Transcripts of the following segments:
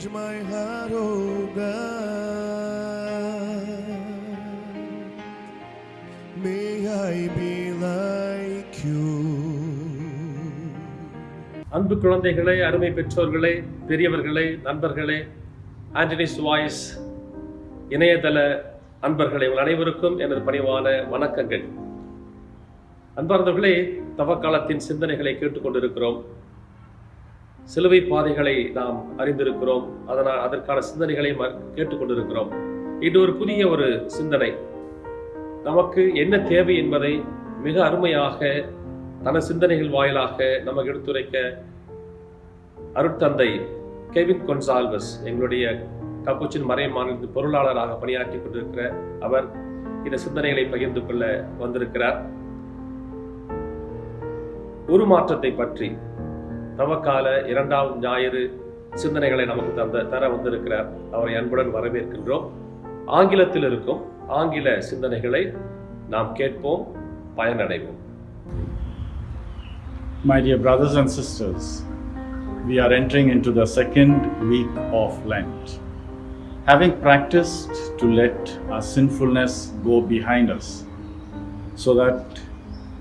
Change my heart, oh God. May I be like you. அன்பு குழந்தைகளே அருமை பெற்றோர்களே பெரியவர்களே நண்பர்களே ஆண்டனிஸ் வாய்ஸ் இணையதள அன்பர்களே உங்கள் அனைவருக்கும் எனது பணிவான வணக்கங்கள் அன்பார்ந்தவர்களே தவக்காலத்தின் சிந்தனைகளை கேட்டுக்கொண்டிருக்கிறோம் சிலுவை பாதைகளை நாம் அறிந்திருக்கிறோம். அதனால் அதற்கான சிந்தனைகளை ம- கேட்டுக்கொண்டிருக்கிறோம். இது ஒரு புதிய ஒரு சிந்தனை. நமக்கு என்ன தேவை என்பதை மிக அருமையாக தன சிந்தனைகள் வாயிலாக நமக்கு எடுத்துரைக்க அருட்தந்தை கெவின் கொன்சால்வஸ் எங்களுடைய கப்பூச்சின் மறை மாநில பொருளாளராக பணியாற்றி கொண்டிருக்கிற அவர் இந்த சிந்தனைகளை பகிர்ந்து கொள்ள வந்திருக்கிறார். உருமாற்றத்தை பற்றி தவக்கால இரண்டாம் ஞாயிறு சிந்தனைகளை நமக்கு தந்த தர வந்திருக்கிறார் அவரை அன்புடன் வரவேற்கின்றோம் ஆங்கிலத்தில் இருக்கும் ஆங்கில சிந்தனைகளை நாம் கேட்போம் பயனடைவோம் My dear brothers and sisters, we are entering into the second week of Lent. Having practiced to let our sinfulness go behind us so that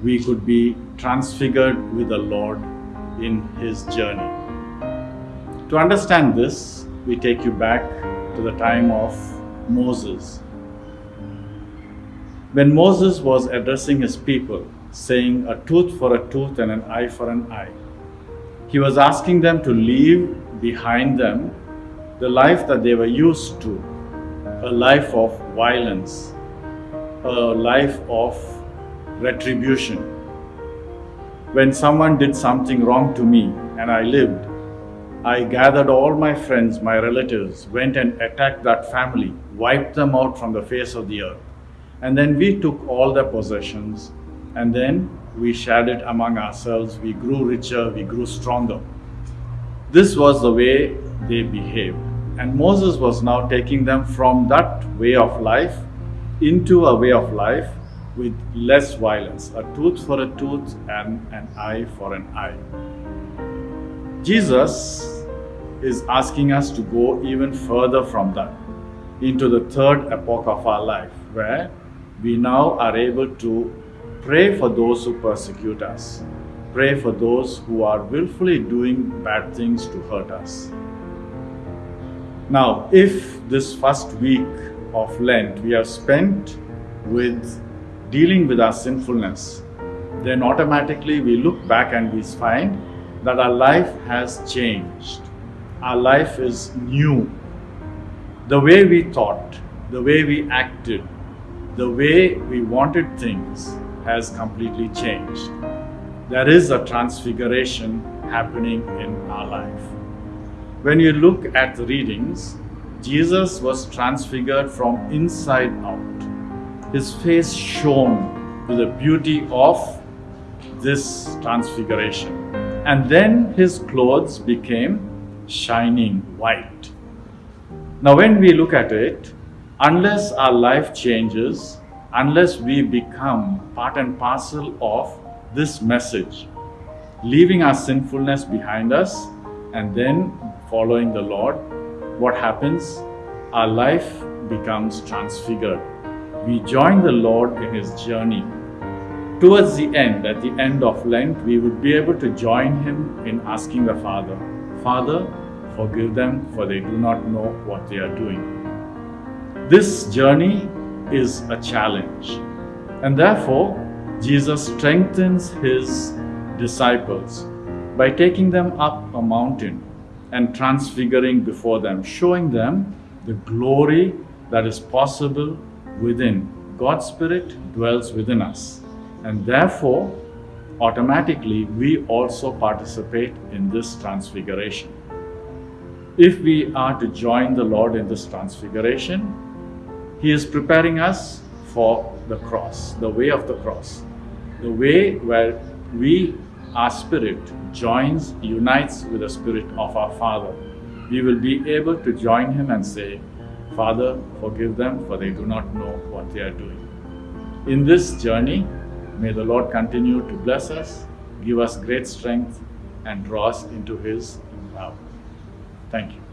we could be transfigured with the Lord in His journey. To understand this, we take you back to the time of Moses. When Moses was addressing his people, saying, A tooth for a tooth and an eye for an eye, he was asking them to leave behind them the life that they were used to a life of violence, a life of retribution. When someone did something wrong to me and I lived, I gathered all my friends, my relatives, went and attacked that family, wiped them out from the face of the earth. And then we took all their possessions and then we shared it among ourselves. We grew richer, we grew stronger. This was the way they behaved. And Moses was now taking them from that way of life into a way of life with less violence a tooth for a tooth and an eye for an eye. Jesus is asking us to go even further from that into the third epoch of our life, where we now are able to pray for those who persecute us, pray for those who are willfully doing bad things to hurt us. Now, if this first week of Lent we have spent with dealing with our sinfulness, then automatically we look back and we find that our life has changed. Our life is new. The way we thought, the way we acted, the way we wanted things has completely changed. There is a transfiguration happening in our life. When you look at the readings, Jesus was transfigured from inside out. His face shone with the beauty of this transfiguration. And then his clothes became shining white. Now, when we look at it, unless our life changes, unless we become part and parcel of this message, leaving our sinfulness behind us and then following the Lord, what happens? Our life becomes transfigured. We join the Lord in His journey. Towards the end, at the end of Lent, we would be able to join Him in asking the Father, Father, forgive them, for they do not know what they are doing. This journey is a challenge, and therefore, Jesus strengthens His disciples by taking them up a mountain and transfiguring before them, showing them the glory that is possible within. God's Spirit dwells within us, and therefore, automatically, we also participate in this transfiguration. If we are to join the Lord in this transfiguration, He is preparing us for the cross, the way of the cross, the way where we, our spirit, joins, unites with the spirit of our Father. we will be able to join Him and say, Father, forgive them, for they do not know what they are doing. In this journey, may the Lord continue to bless us, give us great strength, and draw us into His love. Thank you.